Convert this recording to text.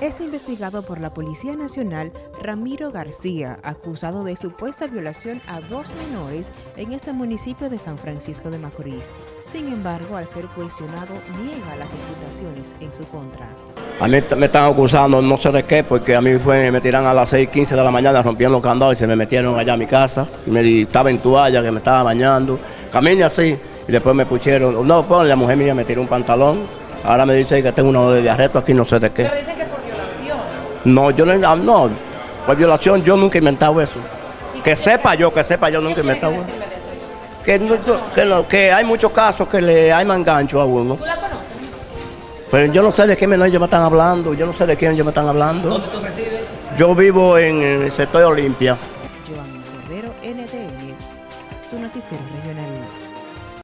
Este investigado por la Policía Nacional, Ramiro García, acusado de supuesta violación a dos menores en este municipio de San Francisco de Macorís. Sin embargo, al ser cuestionado, niega las imputaciones en su contra. A mí me están acusando no sé de qué, porque a mí fue, me tiran a las 6:15 de la mañana, rompieron los candados y se me metieron allá a mi casa. Y me estaba en toalla, que me estaba bañando. Camine así, y después me pusieron, no, pues la mujer mía me tiró un pantalón. Ahora me dice que tengo uno de arresto aquí, no sé de qué. Pero dicen que por violación. No, yo no, ah, no, por violación yo nunca he inventado eso. Que sepa yo, que sepa yo nunca he inventado eso. Que, no, que, no, que hay muchos casos que le hay mangancho a uno. ¿Tú la conoces? Pero yo no sé de qué menor ellos me están hablando, yo no sé de quién ellos me están hablando. ¿Dónde tú resides? Yo vivo en el sector Olimpia. Joan Cordero, NTN, su noticiero regional.